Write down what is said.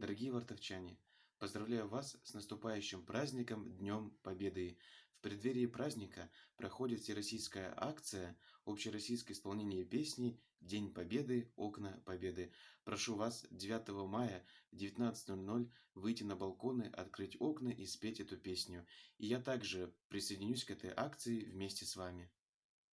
Дорогие вартовчане, поздравляю вас с наступающим праздником Днем Победы! В преддверии праздника проходит всероссийская акция «Общероссийское исполнение песни День Победы. Окна Победы». Прошу вас 9 мая в 19.00 выйти на балконы, открыть окна и спеть эту песню. И я также присоединюсь к этой акции вместе с вами.